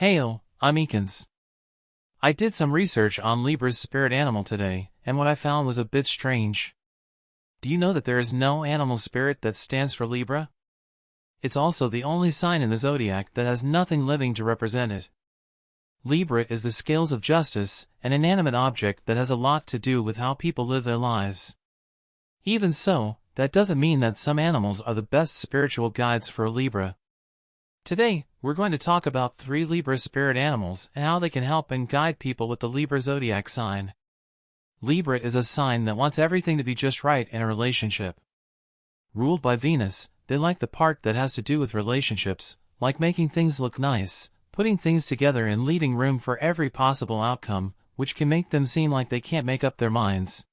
Heyo, I'm Eakins. I did some research on Libra's spirit animal today, and what I found was a bit strange. Do you know that there is no animal spirit that stands for Libra? It's also the only sign in the zodiac that has nothing living to represent it. Libra is the scales of justice, an inanimate object that has a lot to do with how people live their lives. Even so, that doesn't mean that some animals are the best spiritual guides for Libra. Today, we're going to talk about three Libra spirit animals and how they can help and guide people with the Libra zodiac sign. Libra is a sign that wants everything to be just right in a relationship. Ruled by Venus, they like the part that has to do with relationships, like making things look nice, putting things together and leaving room for every possible outcome, which can make them seem like they can't make up their minds.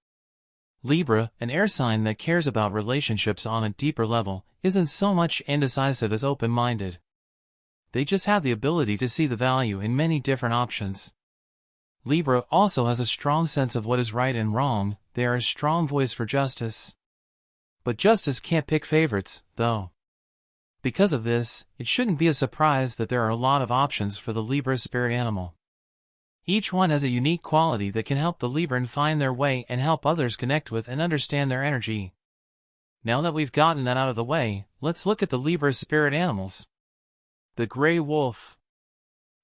Libra, an air sign that cares about relationships on a deeper level, isn't so much indecisive as open-minded. They just have the ability to see the value in many different options. Libra also has a strong sense of what is right and wrong, they are a strong voice for justice. But justice can't pick favorites, though. Because of this, it shouldn't be a surprise that there are a lot of options for the Libra spirit animal. Each one has a unique quality that can help the Libran find their way and help others connect with and understand their energy. Now that we've gotten that out of the way, let's look at the Libra spirit animals. The Gray Wolf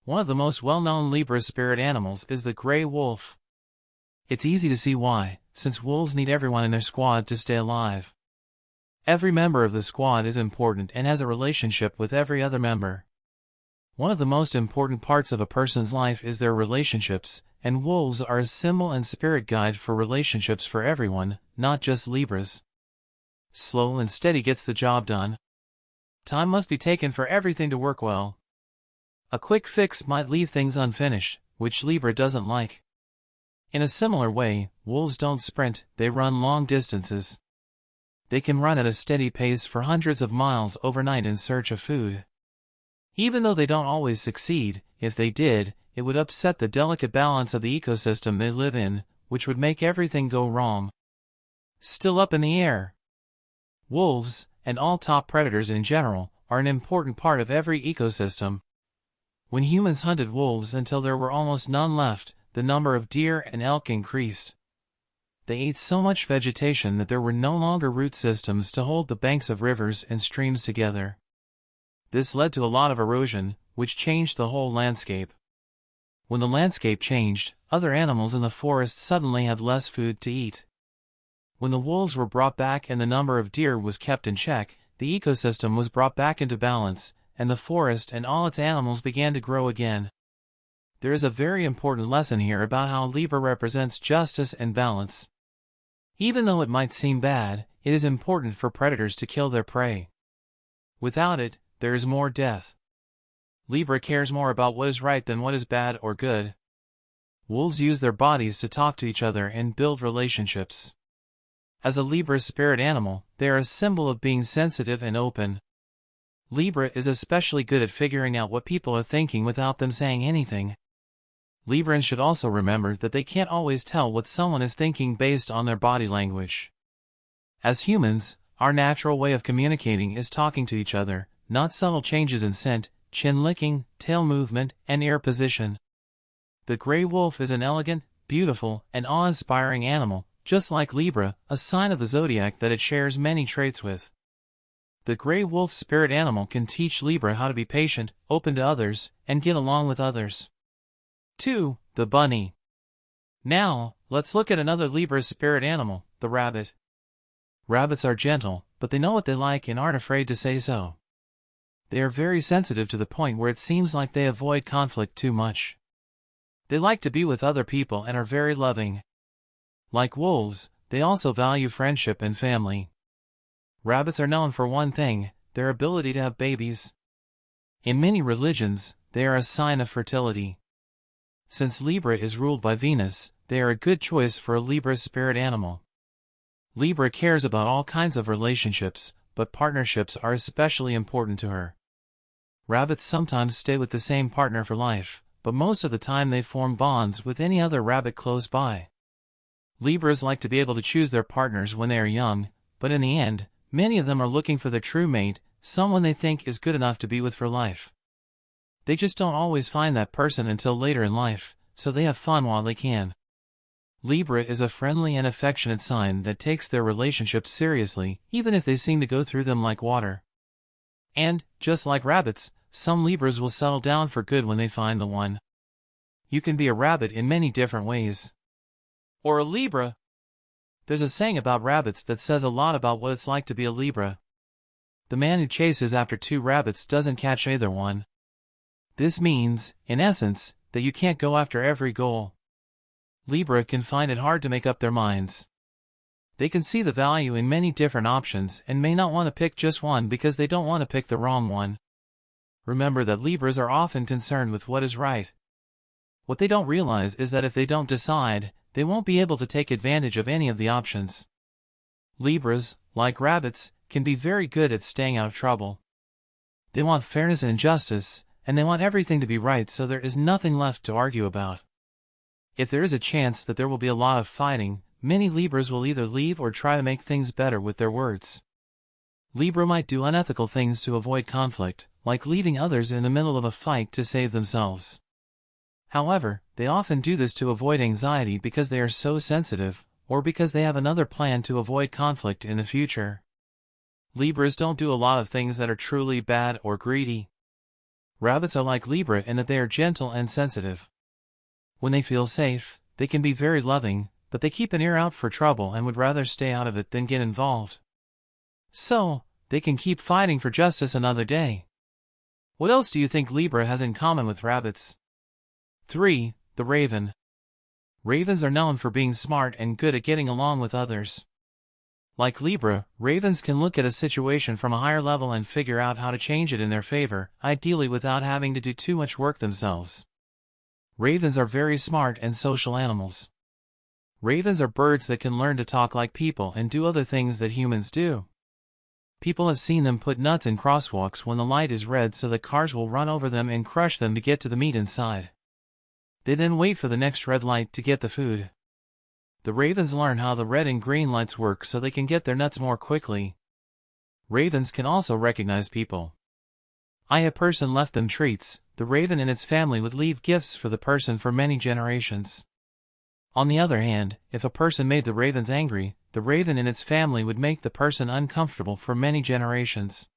One of the most well-known Libra spirit animals is the Gray Wolf. It's easy to see why, since wolves need everyone in their squad to stay alive. Every member of the squad is important and has a relationship with every other member. One of the most important parts of a person's life is their relationships, and wolves are a symbol and spirit guide for relationships for everyone, not just Libras. Slow and steady gets the job done. Time must be taken for everything to work well. A quick fix might leave things unfinished, which Libra doesn't like. In a similar way, wolves don't sprint, they run long distances they can run at a steady pace for hundreds of miles overnight in search of food. Even though they don't always succeed, if they did, it would upset the delicate balance of the ecosystem they live in, which would make everything go wrong. Still up in the air. Wolves, and all top predators in general, are an important part of every ecosystem. When humans hunted wolves until there were almost none left, the number of deer and elk increased. They ate so much vegetation that there were no longer root systems to hold the banks of rivers and streams together. This led to a lot of erosion, which changed the whole landscape. When the landscape changed, other animals in the forest suddenly had less food to eat. When the wolves were brought back and the number of deer was kept in check, the ecosystem was brought back into balance, and the forest and all its animals began to grow again. There is a very important lesson here about how Libra represents justice and balance. Even though it might seem bad, it is important for predators to kill their prey. Without it, there is more death. Libra cares more about what is right than what is bad or good. Wolves use their bodies to talk to each other and build relationships. As a Libra spirit animal, they are a symbol of being sensitive and open. Libra is especially good at figuring out what people are thinking without them saying anything. Librans should also remember that they can't always tell what someone is thinking based on their body language. As humans, our natural way of communicating is talking to each other, not subtle changes in scent, chin licking, tail movement, and ear position. The gray wolf is an elegant, beautiful, and awe-inspiring animal, just like Libra, a sign of the zodiac that it shares many traits with. The gray wolf spirit animal can teach Libra how to be patient, open to others, and get along with others. 2. The bunny. Now, let's look at another Libra spirit animal, the rabbit. Rabbits are gentle, but they know what they like and aren't afraid to say so. They are very sensitive to the point where it seems like they avoid conflict too much. They like to be with other people and are very loving. Like wolves, they also value friendship and family. Rabbits are known for one thing, their ability to have babies. In many religions, they are a sign of fertility. Since Libra is ruled by Venus, they are a good choice for a Libra spirit animal. Libra cares about all kinds of relationships, but partnerships are especially important to her. Rabbits sometimes stay with the same partner for life, but most of the time they form bonds with any other rabbit close by. Libras like to be able to choose their partners when they are young, but in the end, many of them are looking for their true mate, someone they think is good enough to be with for life. They just don't always find that person until later in life, so they have fun while they can. Libra is a friendly and affectionate sign that takes their relationships seriously, even if they seem to go through them like water. And, just like rabbits, some Libras will settle down for good when they find the one. You can be a rabbit in many different ways. Or a Libra. There's a saying about rabbits that says a lot about what it's like to be a Libra. The man who chases after two rabbits doesn't catch either one. This means, in essence, that you can't go after every goal. Libra can find it hard to make up their minds. They can see the value in many different options and may not want to pick just one because they don't want to pick the wrong one. Remember that Libras are often concerned with what is right. What they don't realize is that if they don't decide, they won't be able to take advantage of any of the options. Libras, like rabbits, can be very good at staying out of trouble. They want fairness and justice, and they want everything to be right so there is nothing left to argue about. If there is a chance that there will be a lot of fighting, many Libras will either leave or try to make things better with their words. Libra might do unethical things to avoid conflict, like leaving others in the middle of a fight to save themselves. However, they often do this to avoid anxiety because they are so sensitive, or because they have another plan to avoid conflict in the future. Libras don't do a lot of things that are truly bad or greedy. Rabbits are like Libra in that they are gentle and sensitive. When they feel safe, they can be very loving, but they keep an ear out for trouble and would rather stay out of it than get involved. So, they can keep fighting for justice another day. What else do you think Libra has in common with rabbits? 3. The Raven. Ravens are known for being smart and good at getting along with others. Like Libra, ravens can look at a situation from a higher level and figure out how to change it in their favor, ideally without having to do too much work themselves. Ravens are very smart and social animals. Ravens are birds that can learn to talk like people and do other things that humans do. People have seen them put nuts in crosswalks when the light is red so that cars will run over them and crush them to get to the meat inside. They then wait for the next red light to get the food. The ravens learn how the red and green lights work so they can get their nuts more quickly. Ravens can also recognize people. I a person left them treats, the raven and its family would leave gifts for the person for many generations. On the other hand, if a person made the ravens angry, the raven and its family would make the person uncomfortable for many generations.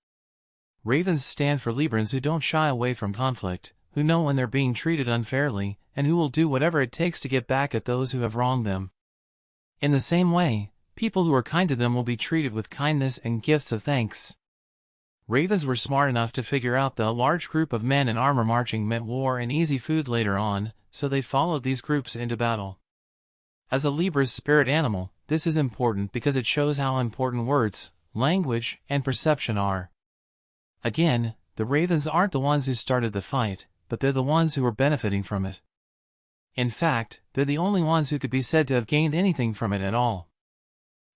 Ravens stand for Librans who don't shy away from conflict, who know when they're being treated unfairly, and who will do whatever it takes to get back at those who have wronged them. In the same way, people who are kind to them will be treated with kindness and gifts of thanks. Ravens were smart enough to figure out that a large group of men in armor marching meant war and easy food later on, so they followed these groups into battle. As a Libra's spirit animal, this is important because it shows how important words, language, and perception are. Again, the Ravens aren't the ones who started the fight, but they're the ones who are benefiting from it. In fact, they're the only ones who could be said to have gained anything from it at all.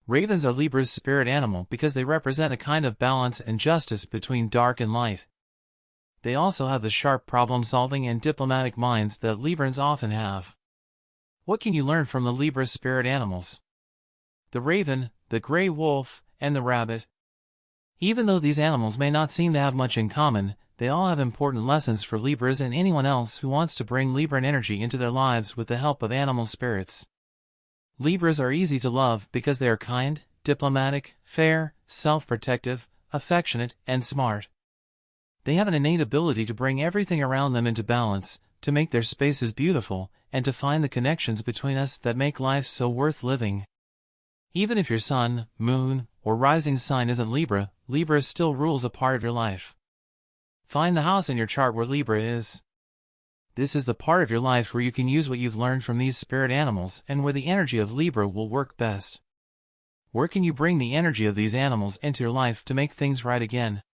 Ravens are Libra's spirit animal because they represent a kind of balance and justice between dark and light. They also have the sharp problem-solving and diplomatic minds that Librans often have. What can you learn from the Libra spirit animals? The raven, the gray wolf, and the rabbit. Even though these animals may not seem to have much in common, they all have important lessons for Libras and anyone else who wants to bring Libran energy into their lives with the help of animal spirits. Libras are easy to love because they are kind, diplomatic, fair, self-protective, affectionate, and smart. They have an innate ability to bring everything around them into balance, to make their spaces beautiful, and to find the connections between us that make life so worth living. Even if your sun, moon, or rising sign isn't Libra, Libra still rules a part of your life. Find the house in your chart where Libra is. This is the part of your life where you can use what you've learned from these spirit animals and where the energy of Libra will work best. Where can you bring the energy of these animals into your life to make things right again?